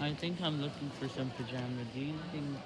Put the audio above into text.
I think I'm looking for some pajama. Do you think,